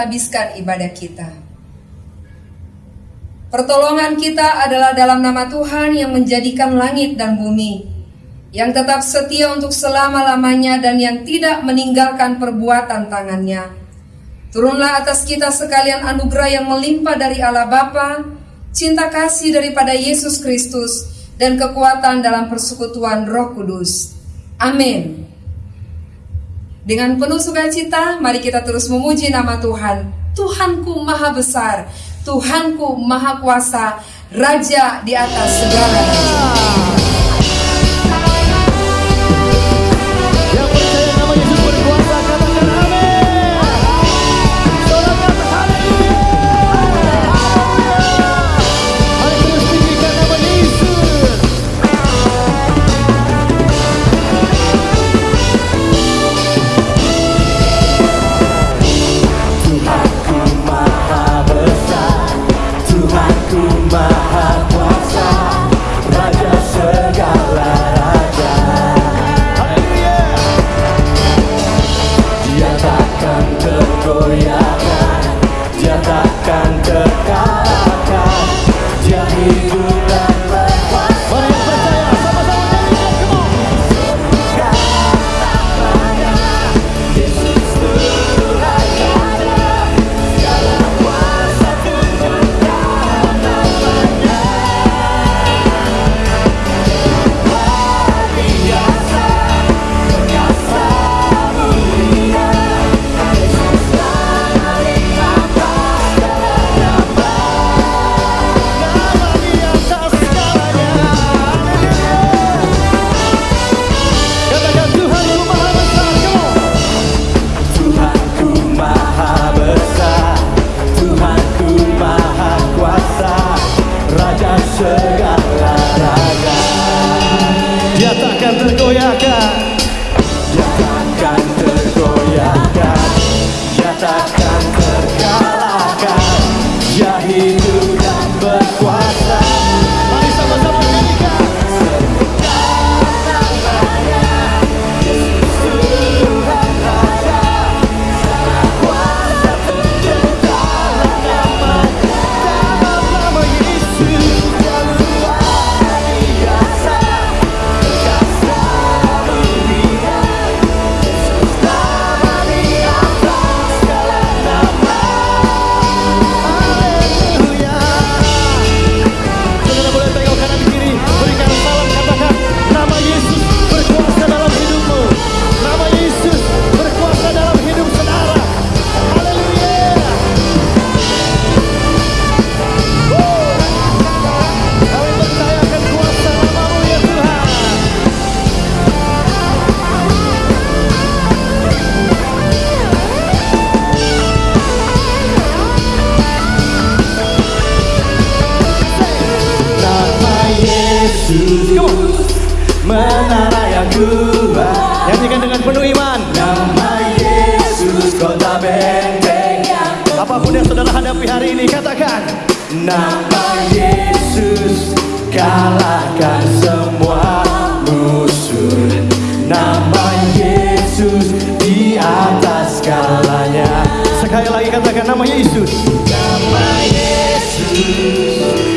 kita tabiskan ibadah kita. Pertolongan kita adalah dalam nama Tuhan yang menjadikan langit dan bumi, yang tetap setia untuk selama-lamanya dan yang tidak meninggalkan perbuatan tangannya. Turunlah atas kita sekalian anugerah yang melimpah dari Allah Bapa, cinta kasih daripada Yesus Kristus, dan kekuatan dalam persekutuan Roh Kudus. Amin. Dengan penuh sukacita, mari kita terus memuji nama Tuhan. Tuhanku Maha Besar, Tuhanku Maha Kuasa, Raja di atas segala raja. tapi hari ini katakan Nama Yesus kalahkan semua musuh. Nama Yesus di atas segalanya. Sekali lagi katakan nama Yesus. Nama Yesus.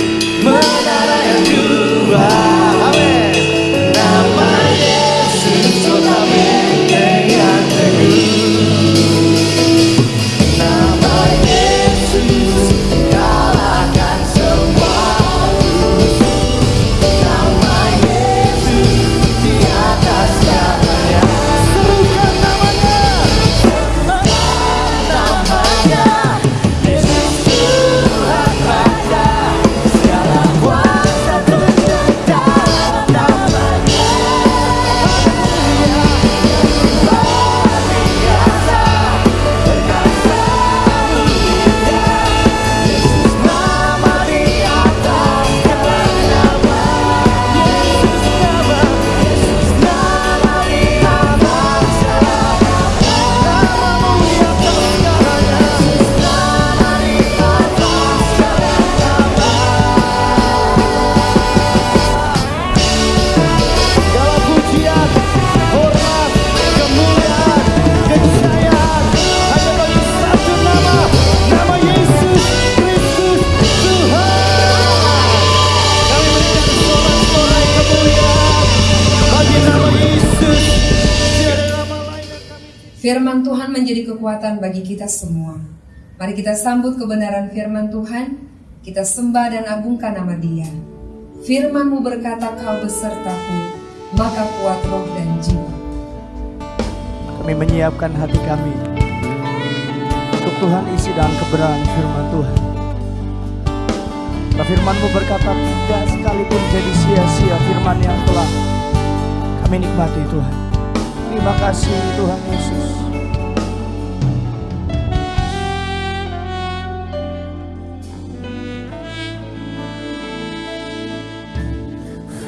Mari kita sambut kebenaran firman Tuhan, kita sembah dan agungkan nama dia. Firmanmu berkata kau besertaku, maka kuat roh dan jiwa. Kami menyiapkan hati kami untuk Tuhan isi dalam kebenaran firman Tuhan. Karena firmanmu berkata tidak sekalipun jadi sia-sia firman yang telah kami nikmati Tuhan. Terima kasih Tuhan Yesus.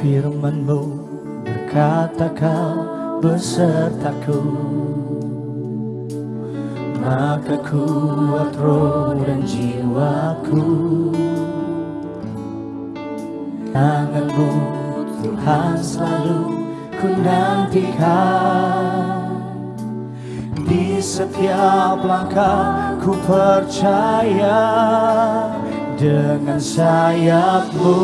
Firmanmu berkata kau besertaku Maka kuat roh dan jiwaku. Tanganmu Tuhan selalu ku nantikan Di setiap langkah ku percaya Dengan sayapmu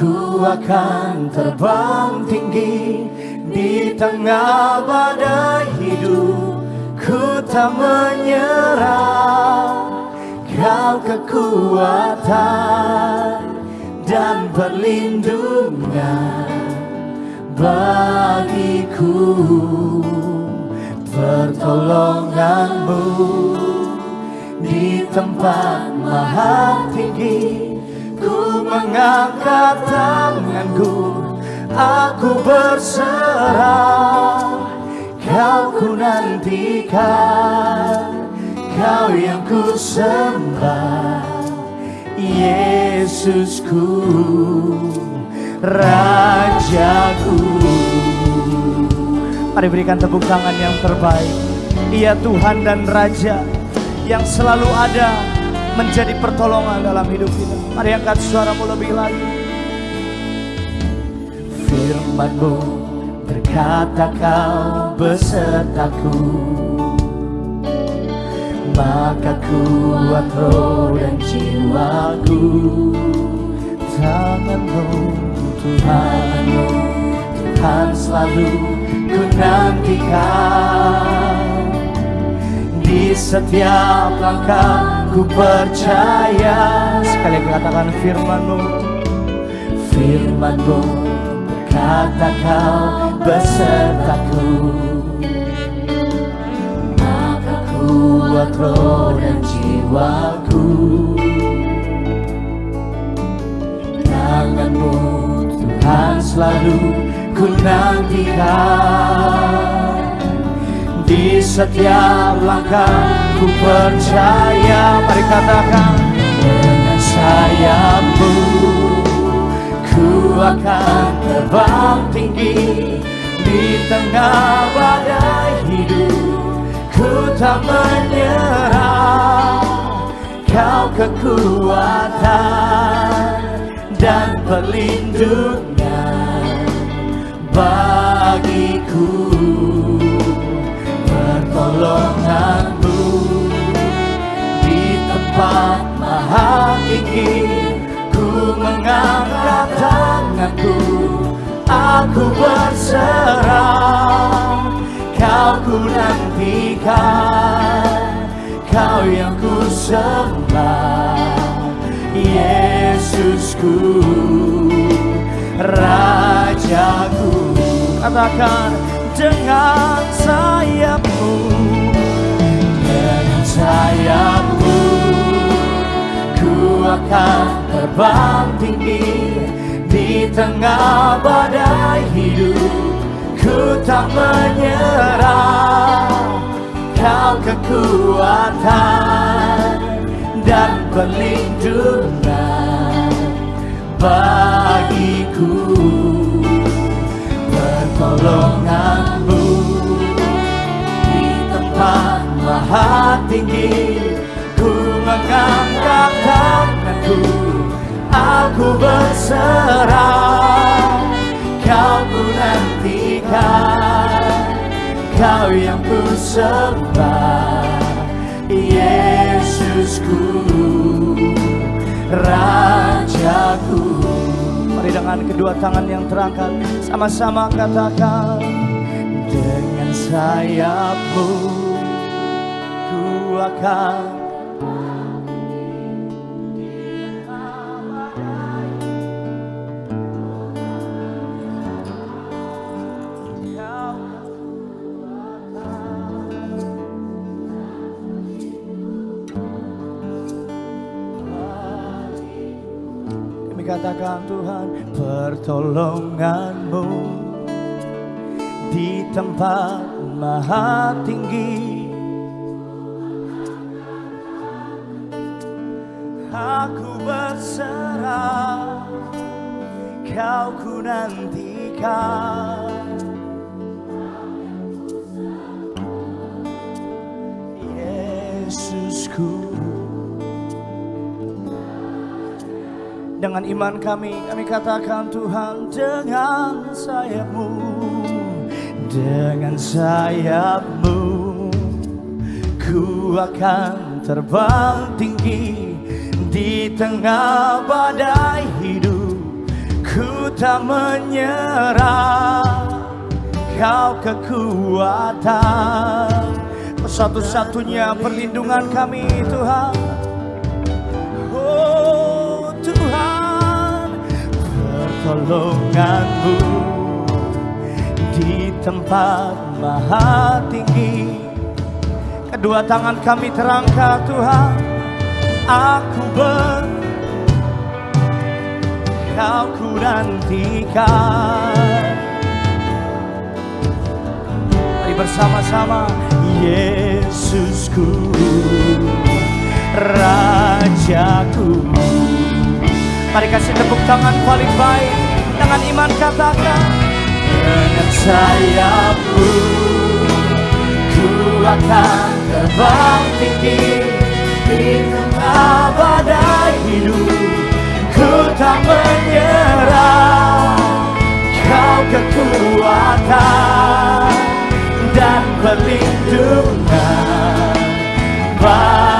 Ku akan terbang tinggi di tengah badai hidup. Ku tak menyerah Kau kekuatan dan perlindungan bagiku. Pertolonganmu di tempat maha tinggi mengangkat tanganku Aku berserah. Kau ku nantikan Kau yang ku sembah Yesusku Rajaku. Mari berikan tepuk tangan yang terbaik. Ia Tuhan dan Raja Yang selalu ada menjadi pertolongan dalam hidup kita. Mari angkat suaramu lebih lagi. Firmanmu berkata kau besertaku Maka kuat roh dan jiwaku Tanganmu Tuhanmu Tuhan selalu ku nantikan Di setiap langkah ku percaya Sekali katakan firmanmu. Firmanmu berkata kau besertaku. Maka kuat roh dan jiwaku. Tanganmu Tuhan selalu ku nantikan. Di setiap langkah ku percaya Mari katakan Dengan sayapmu Ku akan terbang tinggi Di tengah badai hidup. Ku tak menyerah Kau kekuatan Dan perlindungan Bagiku. Pertolonganmu maha tinggi Ku mengangkat tanganku Aku berserah. Kau ku nantikan Kau yang ku sembah. Yesusku Rajaku Katakan dengan sayapmu Dengan sayapmu akan terbang tinggi di tengah badai hidup. Ku tak menyerah kau kekuatan dan perlindungan bagiku. Pertolonganmu di tempat maha tinggi ku mengangkat tanganku Aku berserah Kau ku nantikan Kau yang ku sembah Yesusku Rajaku. Mari dengan kedua tangan yang terangkat Sama-sama katakan Dengan sayapmu ku akan pertolonganmu di tempat maha tinggi. Aku berserah kau ku nantikan. Yesusku Dengan iman kami, kami katakan Tuhan dengan sayapmu Dengan sayapmu Ku akan terbang tinggi Di tengah badai hidup. Ku tak menyerah Kau kekuatan. Satu-satunya perlindungan kami Tuhan Pertolonganmu Di tempat maha tinggi. Kedua tangan kami terangkat Tuhan. Aku ber Kau ku nantikan Mari bersama-sama Yesusku Rajaku Mari kasih tepuk tangan paling baik. Dengan iman katakan Dengan sayapmu Ku akan terbang tinggi Di tengah badai hidup Ku tak menyerah. Kau kekuatan Dan perlindungan Baik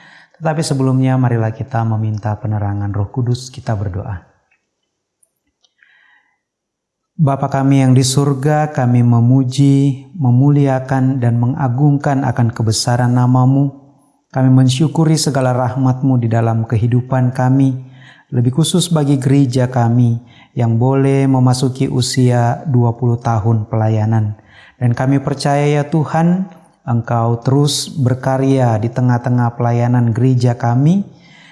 Tetapi sebelumnya marilah kita meminta penerangan Roh Kudus, kita berdoa. Bapa kami yang di surga, kami memuji, memuliakan, dan mengagungkan akan kebesaran namamu. Kami mensyukuri segala rahmatmu di dalam kehidupan kami, lebih khusus bagi gereja kami yang boleh memasuki usia 20 tahun pelayanan. Dan kami percaya ya Tuhan, Engkau terus berkarya di tengah-tengah pelayanan gereja kami,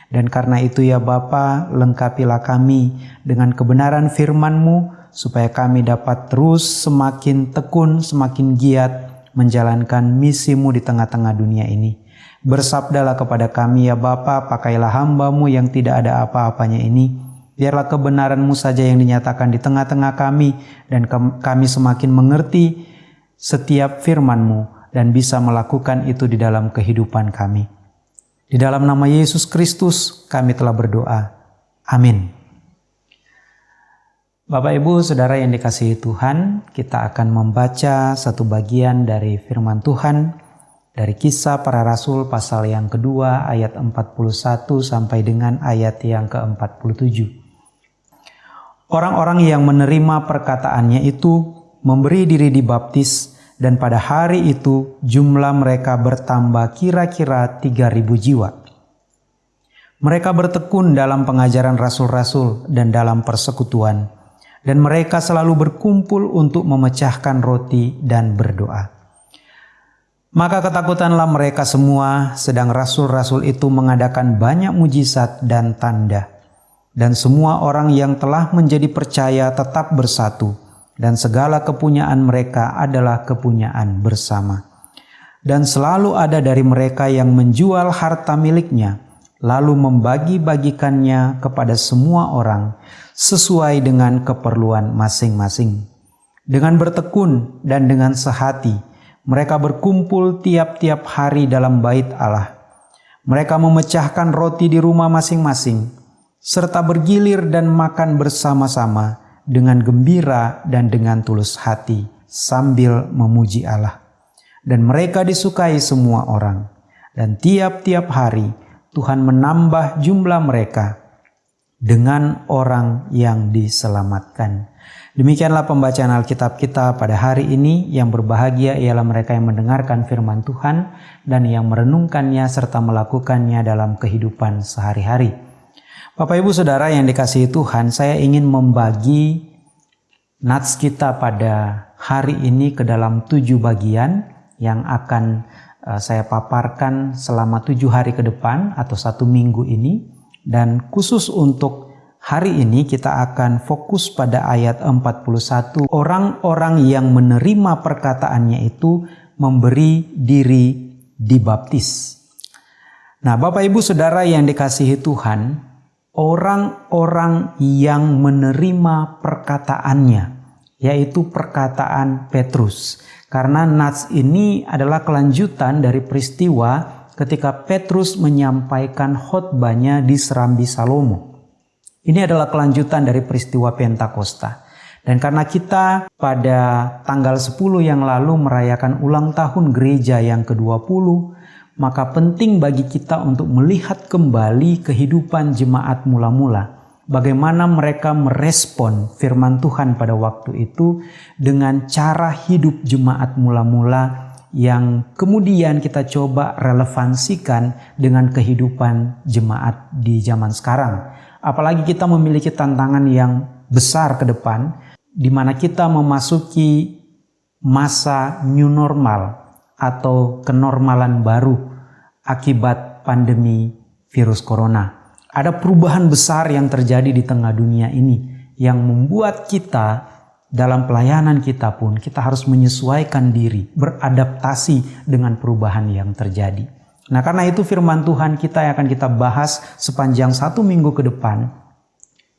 dan karena itu ya Bapa, lengkapilah kami dengan kebenaran firman-Mu, supaya kami dapat terus semakin tekun, semakin giat menjalankan misimu di tengah-tengah dunia ini. Bersabdalah kepada kami ya Bapa, pakailah hambamu yang tidak ada apa-apanya ini. Biarlah kebenaranmu saja yang dinyatakan di tengah-tengah kami dan kami semakin mengerti setiap firmanmu dan bisa melakukan itu di dalam kehidupan kami. Di dalam nama Yesus Kristus kami telah berdoa. Amin. Bapak Ibu Saudara yang dikasihi Tuhan, kita akan membaca satu bagian dari firman Tuhan dari kisah para rasul pasal yang kedua ayat 41 sampai dengan ayat yang ke-47. Orang-orang yang menerima perkataannya itu memberi diri dibaptis dan pada hari itu jumlah mereka bertambah kira-kira 3000 jiwa. Mereka bertekun dalam pengajaran rasul-rasul dan dalam persekutuan dan mereka selalu berkumpul untuk memecahkan roti dan berdoa. Maka ketakutanlah mereka semua, sedang rasul-rasul itu mengadakan banyak mujizat dan tanda. dan semua orang yang telah menjadi percaya tetap bersatu dan segala kepunyaan mereka adalah kepunyaan bersama. Dan selalu ada dari mereka yang menjual harta miliknya, lalu membagi-bagikannya kepada semua orang sesuai dengan keperluan masing-masing. Dengan bertekun dan dengan sehati, mereka berkumpul tiap-tiap hari dalam bait Allah. Mereka memecahkan roti di rumah masing-masing, serta bergilir dan makan bersama-sama dengan gembira dan dengan tulus hati sambil memuji Allah. Dan mereka disukai semua orang. Dan tiap-tiap hari Tuhan menambah jumlah mereka dengan orang yang diselamatkan. Demikianlah pembacaan Alkitab kita pada hari ini yang berbahagia ialah mereka yang mendengarkan firman Tuhan dan yang merenungkannya serta melakukannya dalam kehidupan sehari-hari. Bapak Ibu Saudara yang dikasihi Tuhan, saya ingin membagi nats kita pada hari ini ke dalam tujuh bagian yang akan uh, saya paparkan selama tujuh hari ke depan atau satu minggu ini. Dan khusus untuk hari ini kita akan fokus pada ayat 41. Orang-orang yang menerima perkataannya itu memberi diri dibaptis. Nah Bapak Ibu Saudara yang dikasihi Tuhan, orang-orang yang menerima perkataannya, yaitu perkataan Petrus. Karena nats ini adalah kelanjutan dari peristiwa ketika Petrus menyampaikan khotbahnya di Serambi Salomo. Ini adalah kelanjutan dari peristiwa Pentakosta. Dan karena kita pada tanggal 10 yang lalu merayakan ulang tahun gereja yang ke-20, maka penting bagi kita untuk melihat kembali kehidupan jemaat mula-mula. Bagaimana mereka merespon firman Tuhan pada waktu itu dengan cara hidup jemaat mula-mula yang kemudian kita coba relevansikan dengan kehidupan jemaat di zaman sekarang. Apalagi kita memiliki tantangan yang besar ke depan, di mana kita memasuki masa new normal atau kenormalan baru akibat pandemi virus corona. Ada perubahan besar yang terjadi di tengah dunia ini yang membuat kita dalam pelayanan kita pun kita harus menyesuaikan diri, beradaptasi dengan perubahan yang terjadi. Nah karena itu firman Tuhan kita yang akan kita bahas sepanjang satu minggu ke depan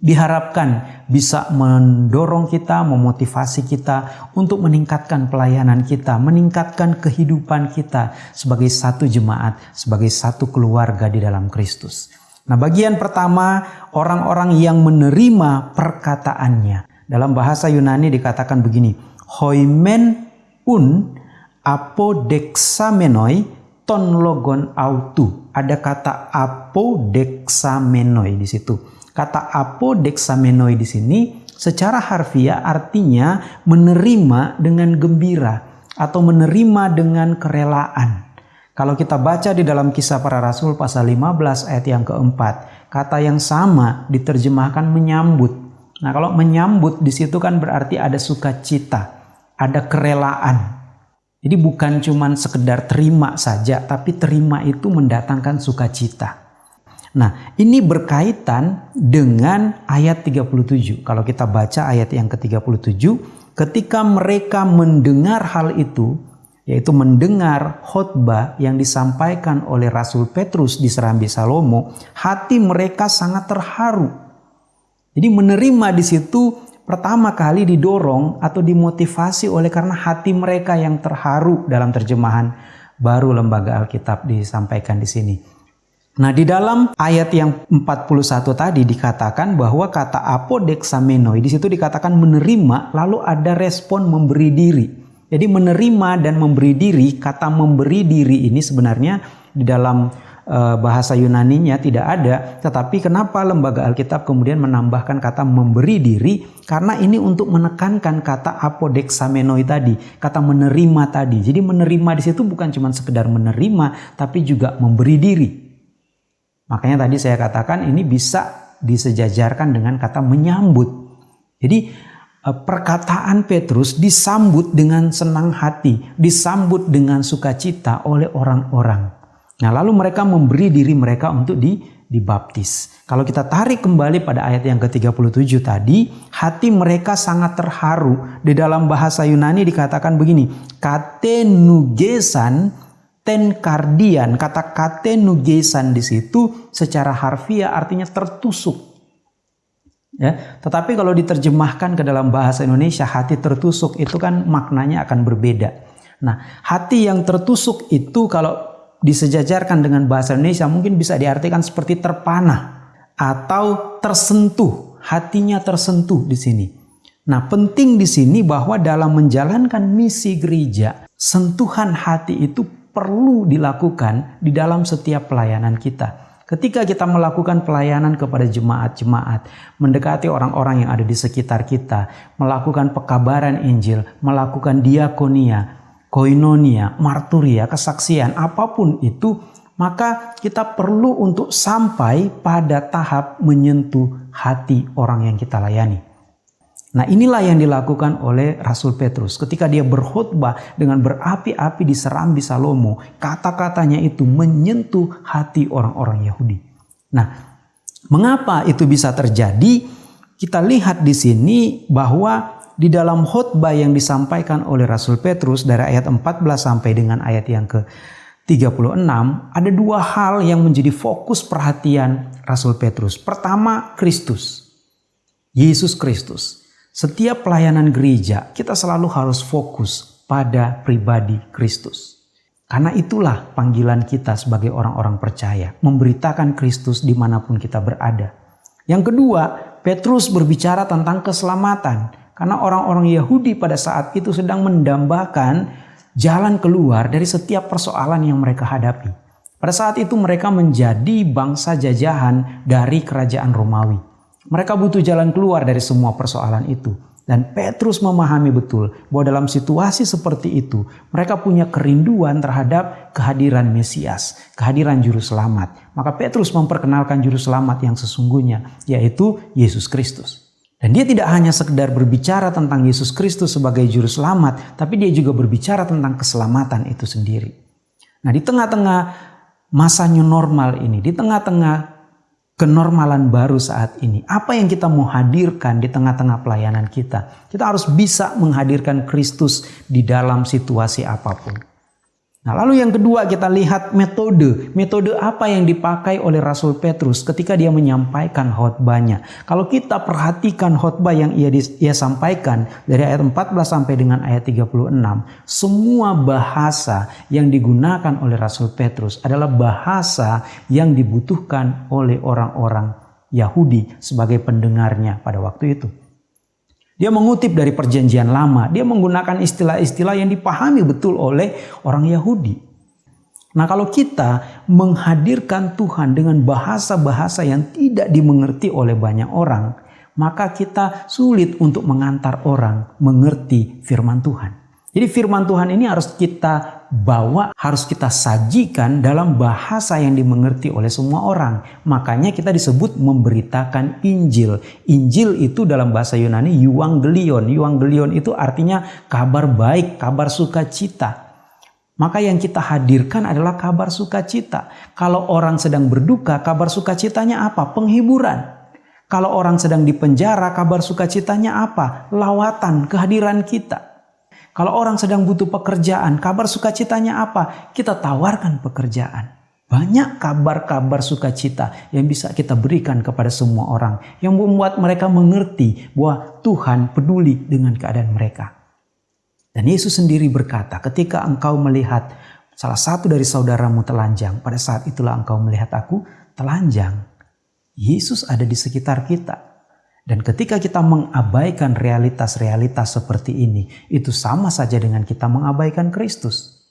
diharapkan bisa mendorong kita, memotivasi kita untuk meningkatkan pelayanan kita, meningkatkan kehidupan kita sebagai satu jemaat, sebagai satu keluarga di dalam Kristus. Nah, bagian pertama orang-orang yang menerima perkataannya. Dalam bahasa Yunani dikatakan begini, hoimen un apodexamenoi ton logon autu. Ada kata apodexamenoi di situ. Kata apodexamenoi di sini secara harfiah artinya menerima dengan gembira atau menerima dengan kerelaan. Kalau kita baca di dalam kisah para rasul pasal 15 ayat yang keempat, kata yang sama diterjemahkan menyambut. Nah kalau menyambut di situ kan berarti ada sukacita, ada kerelaan. Jadi bukan cuma sekedar terima saja, tapi terima itu mendatangkan sukacita. Nah, ini berkaitan dengan ayat 37. Kalau kita baca ayat yang ke-37, ketika mereka mendengar hal itu, yaitu mendengar khotbah yang disampaikan oleh Rasul Petrus di Serambi Salomo, hati mereka sangat terharu. Jadi menerima di situ pertama kali didorong atau dimotivasi oleh karena hati mereka yang terharu dalam terjemahan baru lembaga Alkitab disampaikan di sini. Nah, di dalam ayat yang 41 tadi dikatakan bahwa kata apodexamenoi di situ dikatakan menerima lalu ada respon memberi diri. Jadi menerima dan memberi diri, kata memberi diri ini sebenarnya di dalam uh, bahasa Yunaninya tidak ada, tetapi kenapa lembaga Alkitab kemudian menambahkan kata memberi diri? Karena ini untuk menekankan kata apodexamenoi tadi, kata menerima tadi. Jadi menerima di situ bukan cuma sekedar menerima, tapi juga memberi diri. Makanya tadi saya katakan ini bisa disejajarkan dengan kata menyambut. Jadi eh, perkataan Petrus disambut dengan senang hati, disambut dengan sukacita oleh orang-orang. Nah, lalu mereka memberi diri mereka untuk di, dibaptis. Kalau kita tarik kembali pada ayat yang ke-37 tadi, hati mereka sangat terharu. Di dalam bahasa Yunani dikatakan begini, katenugesan ten kardian. Kata katenugesan di situ secara harfiah artinya tertusuk. Ya, tetapi kalau diterjemahkan ke dalam bahasa Indonesia, hati tertusuk itu kan maknanya akan berbeda. Nah, hati yang tertusuk itu kalau disejajarkan dengan bahasa Indonesia mungkin bisa diartikan seperti terpanah atau tersentuh, hatinya tersentuh di sini. Nah, penting di sini bahwa dalam menjalankan misi gereja, sentuhan hati itu perlu dilakukan di dalam setiap pelayanan kita. Ketika kita melakukan pelayanan kepada jemaat-jemaat, mendekati orang-orang yang ada di sekitar kita, melakukan pekabaran Injil, melakukan diakonia, koinonia, marturia, kesaksian, apa pun itu, maka kita perlu untuk sampai pada tahap menyentuh hati orang yang kita layani. Nah inilah yang dilakukan oleh Rasul Petrus ketika dia berkhutbah dengan berapi-api di Serambi Salomo. Kata-katanya itu menyentuh hati orang-orang Yahudi. Nah mengapa itu bisa terjadi? Kita lihat di sini bahwa di dalam khutbah yang disampaikan oleh Rasul Petrus dari ayat 14 sampai dengan ayat yang ke 36 ada dua hal yang menjadi fokus perhatian Rasul Petrus. Pertama, Kristus. Yesus Kristus. Setiap pelayanan gereja kita selalu harus fokus pada pribadi Kristus. Karena itulah panggilan kita sebagai orang-orang percaya. Memberitakan Kristus di mana pun kita berada. Yang kedua, Petrus berbicara tentang keselamatan. Karena orang-orang Yahudi pada saat itu sedang mendambakan jalan keluar dari setiap persoalan yang mereka hadapi. Pada saat itu mereka menjadi bangsa jajahan dari kerajaan Romawi. Mereka butuh jalan keluar dari semua persoalan itu. Dan Petrus memahami betul bahwa dalam situasi seperti itu mereka punya kerinduan terhadap kehadiran Mesias, kehadiran Juru Selamat. Maka Petrus memperkenalkan Juru Selamat yang sesungguhnya yaitu Yesus Kristus. Dan dia tidak hanya sekedar berbicara tentang Yesus Kristus sebagai juru selamat, tapi dia juga berbicara tentang keselamatan itu sendiri. Nah, di tengah-tengah masa new normal ini, di tengah-tengah kenormalan baru saat ini, apa yang kita mau hadirkan di tengah-tengah pelayanan kita? Kita harus bisa menghadirkan Kristus di dalam situasi apa pun. Nah, lalu yang kedua kita lihat metode. Metode apa yang dipakai oleh Rasul Petrus ketika dia menyampaikan khotbahnya. Kalau kita perhatikan khotbah yang ia, ia sampaikan dari ayat 14 sampai dengan ayat 36, semua bahasa yang digunakan oleh Rasul Petrus adalah bahasa yang dibutuhkan oleh orang-orang Yahudi sebagai pendengarnya pada waktu itu. Dia mengutip dari perjanjian lama. Dia menggunakan istilah-istilah yang dipahami betul oleh orang Yahudi. Nah kalau kita menghadirkan Tuhan dengan bahasa-bahasa yang tidak dimengerti oleh banyak orang, maka kita sulit untuk mengantar orang mengerti firman Tuhan. Jadi firman Tuhan ini harus kita bawa, harus kita sajikan dalam bahasa yang dimengerti oleh semua orang. Makanya kita disebut memberitakan Injil. Injil itu dalam bahasa Yunani Euangelion. Euangelion itu artinya kabar baik, kabar sukacita. Maka yang kita hadirkan adalah kabar sukacita. Kalau orang sedang berduka, kabar sukacitanya apa? Penghiburan. Kalau orang sedang dipenjara, kabar sukacitanya apa? Lawatan, kehadiran kita. Kalau orang sedang butuh pekerjaan, kabar sukacitanya apa? Kita tawarkan pekerjaan. Banyak kabar-kabar sukacita yang bisa kita berikan kepada semua orang. Yang membuat mereka mengerti bahwa Tuhan peduli dengan keadaan mereka. Dan Yesus sendiri berkata, ketika engkau melihat salah satu dari saudaramu telanjang, pada saat itulah engkau melihat aku telanjang. Yesus ada di sekitar kita. Dan ketika kita mengabaikan realitas-realitas seperti ini, itu sama saja dengan kita mengabaikan Kristus.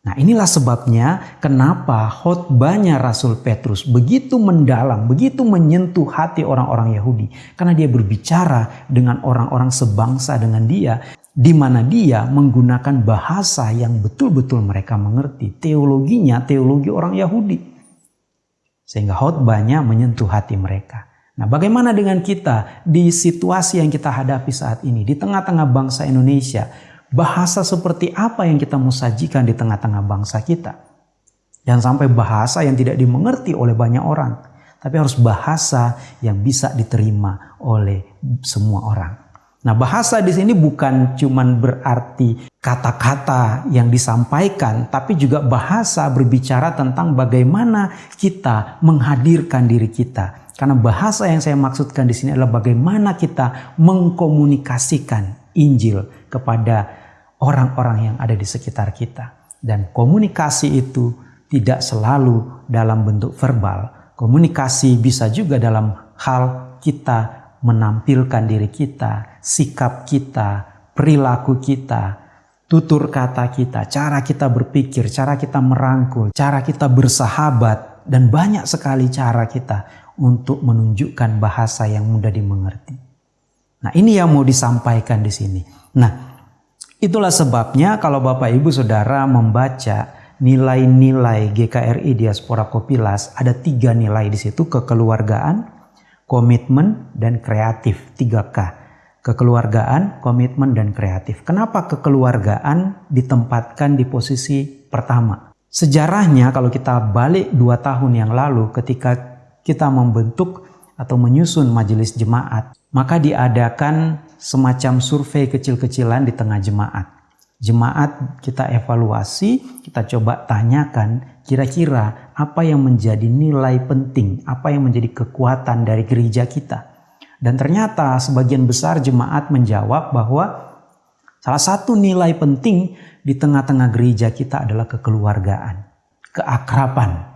Nah inilah sebabnya kenapa khotbahnya Rasul Petrus begitu mendalam, begitu menyentuh hati orang-orang Yahudi. Karena dia berbicara dengan orang-orang sebangsa dengan dia, di mana dia menggunakan bahasa yang betul-betul mereka mengerti. Teologinya teologi orang Yahudi. Sehingga khotbahnya menyentuh hati mereka. Nah, bagaimana dengan kita di situasi yang kita hadapi saat ini, di tengah-tengah bangsa Indonesia? Bahasa seperti apa yang kita mau sajikan di tengah-tengah bangsa kita? Jangan sampai bahasa yang tidak dimengerti oleh banyak orang. tapi harus bahasa yang bisa diterima oleh semua orang. Nah, bahasa di sini bukan cuman berarti kata-kata yang disampaikan, tapi juga bahasa berbicara tentang bagaimana kita menghadirkan diri kita. Karena bahasa yang saya maksudkan di sini adalah bagaimana kita mengkomunikasikan Injil kepada orang-orang yang ada di sekitar kita. Dan komunikasi itu tidak selalu dalam bentuk verbal. Komunikasi bisa juga dalam hal kita menampilkan diri kita, sikap kita, perilaku kita, tutur kata kita, cara kita berpikir, cara kita merangkul, cara kita bersahabat, dan banyak sekali cara kita untuk menunjukkan bahasa yang mudah dimengerti. Nah, ini yang mau disampaikan di sini. Nah, itulah sebabnya kalau Bapak Ibu Saudara membaca nilai-nilai GKRI Diaspora Kopilas, ada tiga nilai di situ, kekeluargaan, komitmen, dan kreatif. 3K. Kekeluargaan, komitmen, dan kreatif. Kenapa kekeluargaan ditempatkan di posisi pertama? Sejarahnya kalau kita balik dua tahun yang lalu ketika kita membentuk atau menyusun majelis jemaat, maka diadakan semacam survei kecil-kecilan di tengah jemaat. Jemaat kita evaluasi, kita coba tanyakan kira-kira apa yang menjadi nilai penting, apa yang menjadi kekuatan dari gereja kita. Dan ternyata sebagian besar jemaat menjawab bahwa salah satu nilai penting di tengah-tengah gereja kita adalah kekeluargaan, keakraban.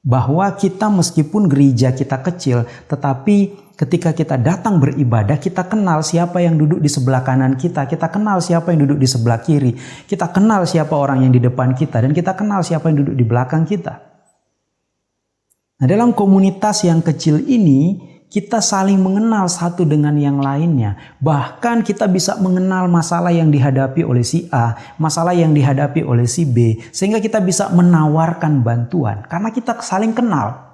Bahwa kita meskipun gereja kita kecil, tetapi ketika kita datang beribadah, kita kenal siapa yang duduk di sebelah kanan kita, kita kenal siapa yang duduk di sebelah kiri, kita kenal siapa orang yang di depan kita, dan kita kenal siapa yang duduk di belakang kita. Nah, dalam komunitas yang kecil ini, kita saling mengenal satu dengan yang lainnya. Bahkan kita bisa mengenal masalah yang dihadapi oleh si A, masalah yang dihadapi oleh si B, sehingga kita bisa menawarkan bantuan karena kita saling kenal.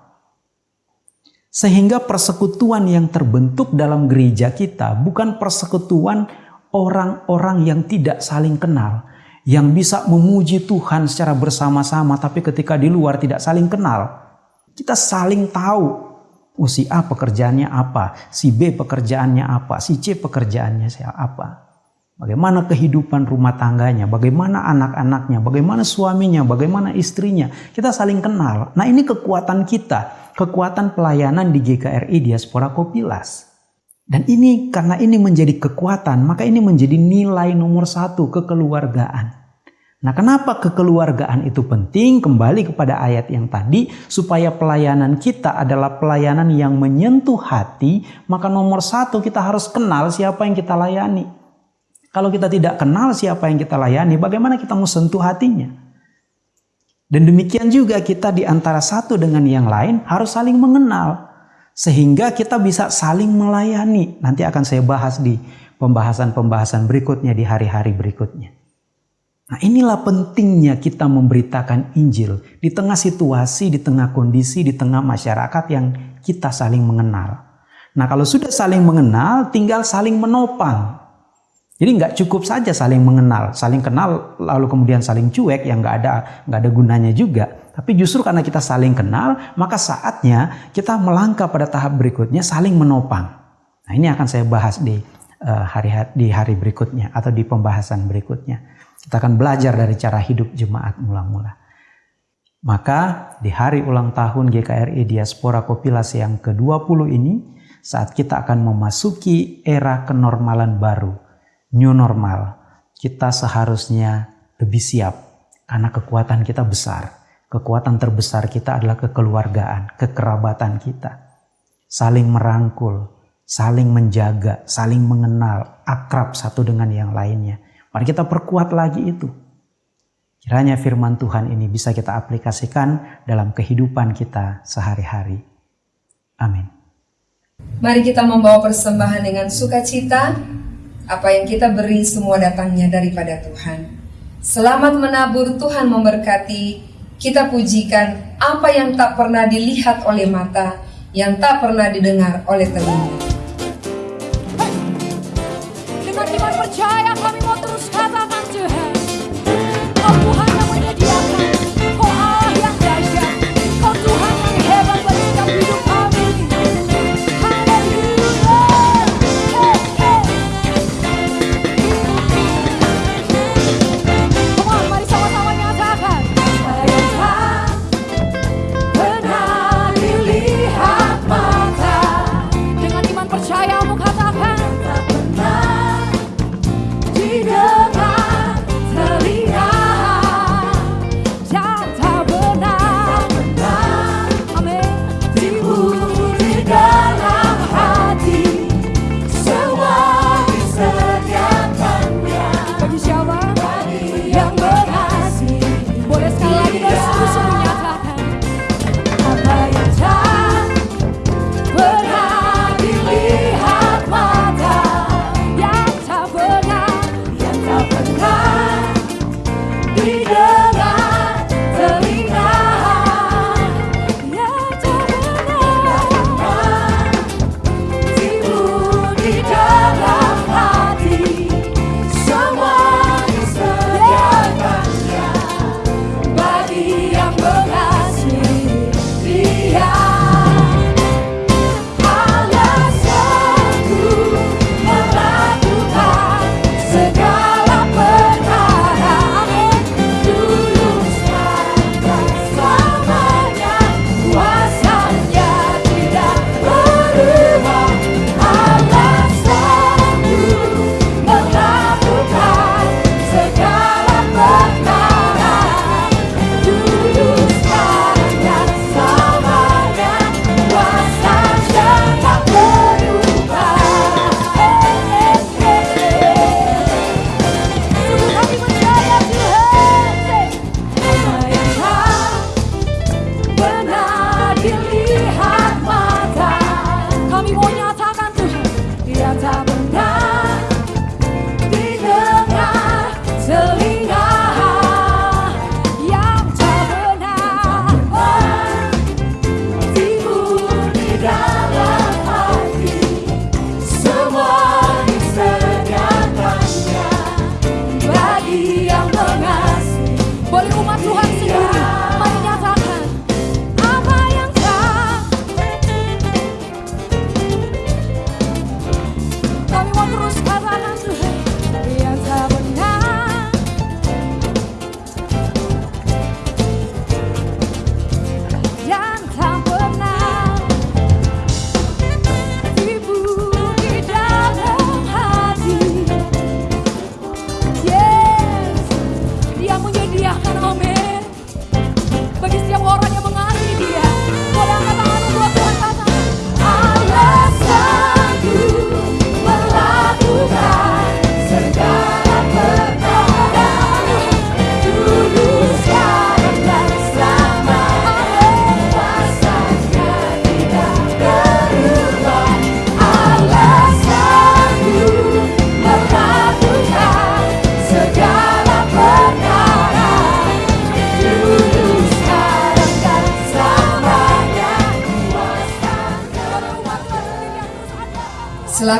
Sehingga persekutuan yang terbentuk dalam gereja kita bukan persekutuan orang-orang yang tidak saling kenal, yang bisa memuji Tuhan secara bersama-sama, tapi ketika di luar tidak saling kenal. Kita saling tahu Oh si A pekerjaannya apa, si B pekerjaannya apa, si C pekerjaannya apa. Bagaimana kehidupan rumah tangganya, bagaimana anak-anaknya, bagaimana suaminya, bagaimana istrinya. Kita saling kenal. Nah ini kekuatan kita, kekuatan pelayanan di GKRI Diaspora Kopilas. Dan ini karena ini menjadi kekuatan, maka ini menjadi nilai nomor satu kekeluargaan. Nah, kenapa kekeluargaan itu penting? Kembali kepada ayat yang tadi, supaya pelayanan kita adalah pelayanan yang menyentuh hati, maka nomor satu kita harus kenal siapa yang kita layani. Kalau kita tidak kenal siapa yang kita layani, bagaimana kita mau sentuh hatinya? Dan demikian juga kita di antara satu dengan yang lain harus saling mengenal. Sehingga kita bisa saling melayani. Nanti akan saya bahas di pembahasan-pembahasan berikutnya di hari-hari berikutnya. Nah inilah pentingnya kita memberitakan Injil di tengah situasi, di tengah kondisi, di tengah masyarakat yang kita saling mengenal. Nah kalau sudah saling mengenal, tinggal saling menopang. Jadi nggak cukup saja saling mengenal, saling kenal lalu kemudian saling cuek yang nggak ada nggak ada gunanya juga. Tapi justru karena kita saling kenal, maka saatnya kita melangkah pada tahap berikutnya saling menopang. Nah ini akan saya bahas di uh, hari di hari berikutnya atau di pembahasan berikutnya. Kita akan belajar dari cara hidup jemaat mula-mula. Maka di hari ulang tahun GKRI Diaspora Kopilas yang ke-20 ini, saat kita akan memasuki era kenormalan baru, new normal, kita seharusnya lebih siap karena kekuatan kita besar. Kekuatan terbesar kita adalah kekeluargaan, kekerabatan kita. Saling merangkul, saling menjaga, saling mengenal, akrab satu dengan yang lainnya. Mari kita perkuat lagi itu. Kiranya firman Tuhan ini bisa kita aplikasikan dalam kehidupan kita sehari-hari. Amin. Mari kita membawa persembahan dengan sukacita. Apa yang kita beri semua datangnya daripada Tuhan. Selamat menabur Tuhan memberkati. Kita pujikan apa yang tak pernah dilihat oleh mata, yang tak pernah didengar oleh telinga.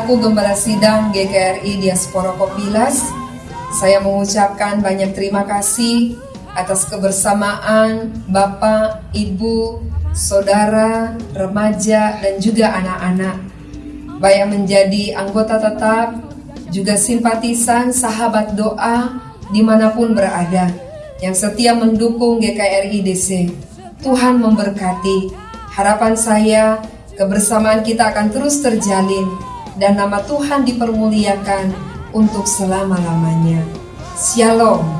Selaku Gembala Sidang GKRI Diaspora Kopilas, saya mengucapkan banyak terima kasih atas kebersamaan Bapak, Ibu, Saudara, remaja, dan juga anak-anak. Baik yang menjadi anggota tetap, juga simpatisan, sahabat doa, di mana pun berada, yang setia mendukung GKRI DC. Tuhan memberkati. Harapan saya, kebersamaan kita akan terus terjalin, dan nama Tuhan dipermuliakan untuk selama-lamanya. Shalom.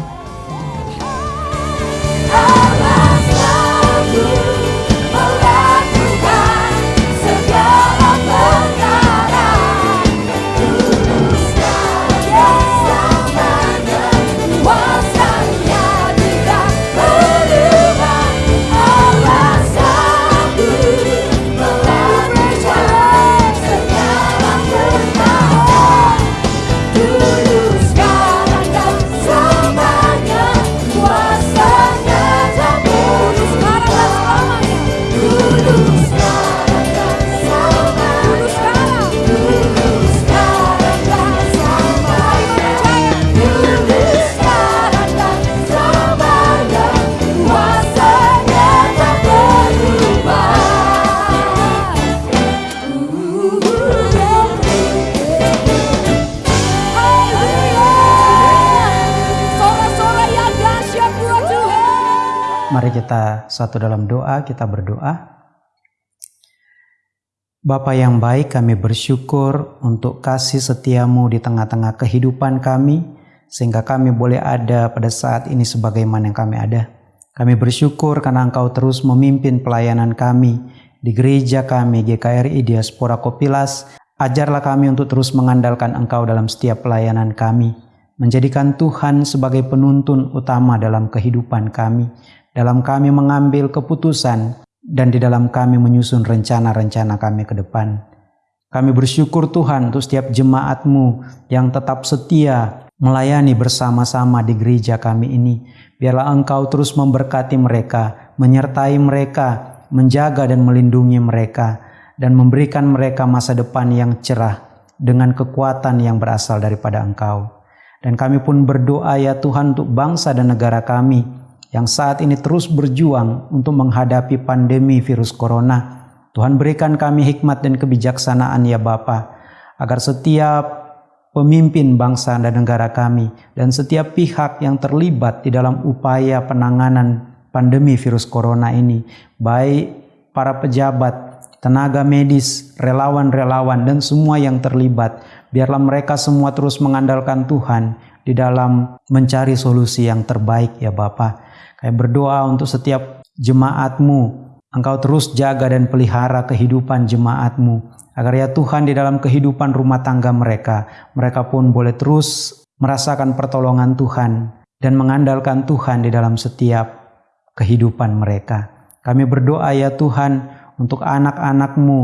Kita satu dalam doa, kita berdoa. Bapa yang baik, kami bersyukur untuk kasih setiamu di tengah-tengah kehidupan kami, sehingga kami boleh ada pada saat ini sebagaimana yang kami ada. Kami bersyukur karena Engkau terus memimpin pelayanan kami di gereja kami, GKRI Diaspora Kopilas. Ajarlah kami untuk terus mengandalkan Engkau dalam setiap pelayanan kami, menjadikan Tuhan sebagai penuntun utama dalam kehidupan kami, dalam kami mengambil keputusan, dan di dalam kami menyusun rencana-rencana kami ke depan. Kami bersyukur Tuhan untuk setiap jemaatmu yang tetap setia melayani bersama-sama di gereja kami ini. Biarlah Engkau terus memberkati mereka, menyertai mereka, menjaga dan melindungi mereka, dan memberikan mereka masa depan yang cerah dengan kekuatan yang berasal daripada Engkau. Dan kami pun berdoa ya Tuhan untuk bangsa dan negara kami yang saat ini terus berjuang untuk menghadapi pandemi virus corona. Tuhan berikan kami hikmat dan kebijaksanaan ya Bapa, agar setiap pemimpin bangsa dan negara kami dan setiap pihak yang terlibat di dalam upaya penanganan pandemi virus corona ini, baik para pejabat, tenaga medis, relawan-relawan dan semua yang terlibat, biarlah mereka semua terus mengandalkan Tuhan di dalam mencari solusi yang terbaik ya Bapa. Kami berdoa untuk setiap jemaatmu, Engkau terus jaga dan pelihara kehidupan jemaatmu, agar ya Tuhan di dalam kehidupan rumah tangga mereka, mereka pun boleh terus merasakan pertolongan Tuhan dan mengandalkan Tuhan di dalam setiap kehidupan mereka. Kami berdoa ya Tuhan untuk anak-anakmu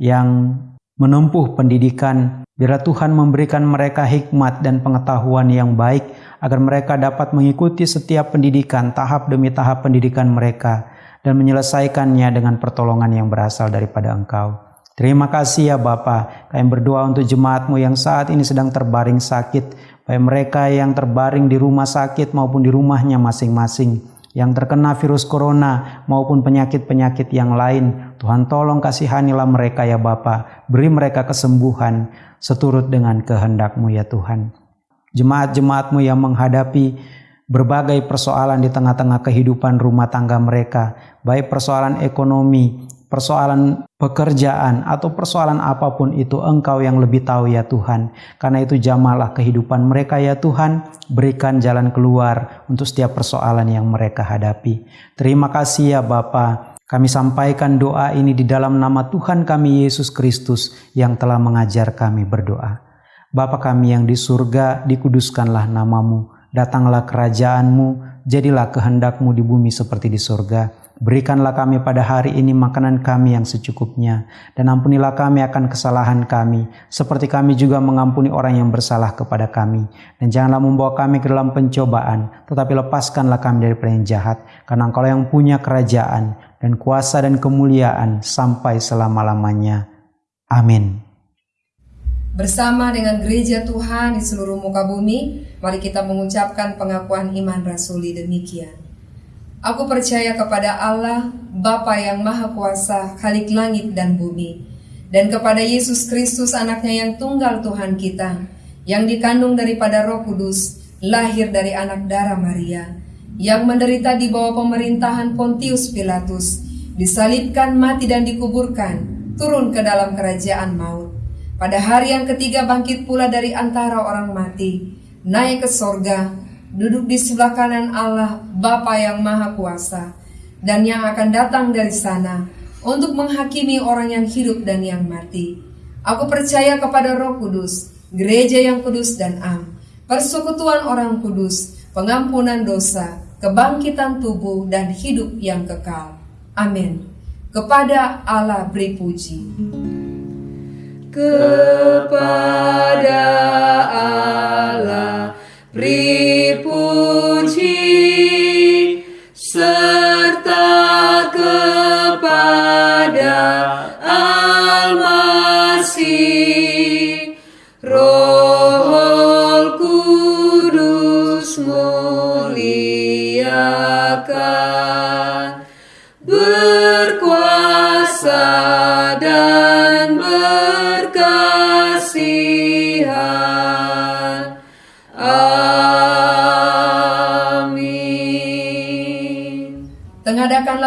yang menempuh pendidikan. Biarlah Tuhan memberikan mereka hikmat dan pengetahuan yang baik agar mereka dapat mengikuti setiap pendidikan tahap demi tahap pendidikan mereka dan menyelesaikannya dengan pertolongan yang berasal daripada Engkau. Terima kasih ya Bapa. Kami berdoa untuk jemaatmu yang saat ini sedang terbaring sakit, baik mereka yang terbaring di rumah sakit maupun di rumahnya masing-masing yang terkena virus corona maupun penyakit-penyakit yang lain. Tuhan tolong kasihanilah mereka ya Bapa. Beri mereka kesembuhan seturut dengan kehendakmu ya Tuhan. Jemaat-jemaatmu yang menghadapi berbagai persoalan di tengah-tengah kehidupan rumah tangga mereka, baik persoalan ekonomi, persoalan pekerjaan, atau persoalan apa pun itu Engkau yang lebih tahu ya Tuhan. Karena itu jamalah kehidupan mereka ya Tuhan, berikan jalan keluar untuk setiap persoalan yang mereka hadapi. Terima kasih ya Bapa. Kami sampaikan doa ini di dalam nama Tuhan kami Yesus Kristus yang telah mengajar kami berdoa. Bapa kami yang di surga, dikuduskanlah namamu. Datanglah kerajaanmu, jadilah kehendakmu di bumi seperti di surga. Berikanlah kami pada hari ini makanan kami yang secukupnya, dan ampunilah kami akan kesalahan kami, seperti kami juga mengampuni orang yang bersalah kepada kami. Dan janganlah membawa kami ke dalam pencobaan, tetapi lepaskanlah kami dari yang jahat, karena engkau yang punya kerajaan, dan kuasa dan kemuliaan sampai selama-lamanya. Amin. Bersama dengan gereja Tuhan di seluruh muka bumi, mari kita mengucapkan pengakuan iman rasuli demikian. Aku percaya kepada Allah, Bapa yang Maha Kuasa, Khalik langit dan bumi, dan kepada Yesus Kristus anaknya yang tunggal Tuhan kita, yang dikandung daripada roh kudus, lahir dari anak darah Maria, yang menderita di bawah pemerintahan Pontius Pilatus, disalibkan, mati dan dikuburkan, turun ke dalam kerajaan maut. Pada hari yang ketiga bangkit pula dari antara orang mati, naik ke sorga, duduk di sebelah kanan Allah, Bapa yang Maha Kuasa, dan yang akan datang dari sana untuk menghakimi orang yang hidup dan yang mati. Aku percaya kepada Roh Kudus, gereja yang kudus dan am, persekutuan orang kudus, pengampunan dosa, kebangkitan tubuh dan hidup yang kekal. Amin. Kepada Allah beri puji. Kepada Allah beri puji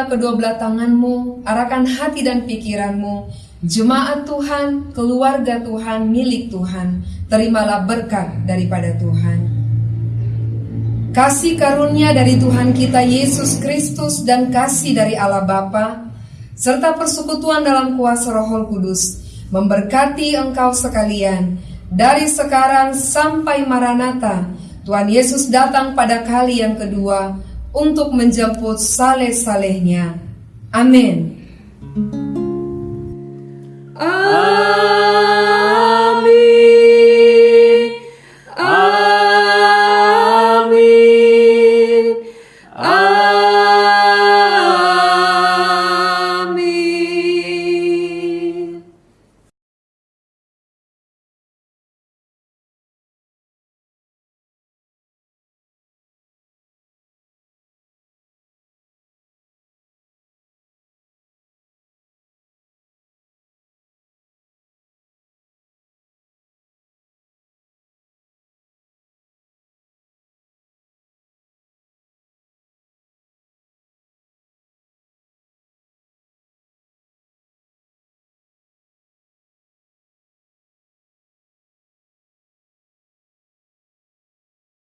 Tengadakanlah kedua belah tanganmu, arahkan hati dan pikiranmu. Jemaat Tuhan, keluarga Tuhan, milik Tuhan, terimalah berkat daripada Tuhan. Kasih karunia dari Tuhan kita Yesus Kristus dan kasih dari Allah Bapa serta persekutuan dalam kuasa Roh Kudus memberkati engkau sekalian dari sekarang sampai Maranatha. Tuhan Yesus datang pada kali yang kedua untuk menjemput saleh-salehnya. Amin.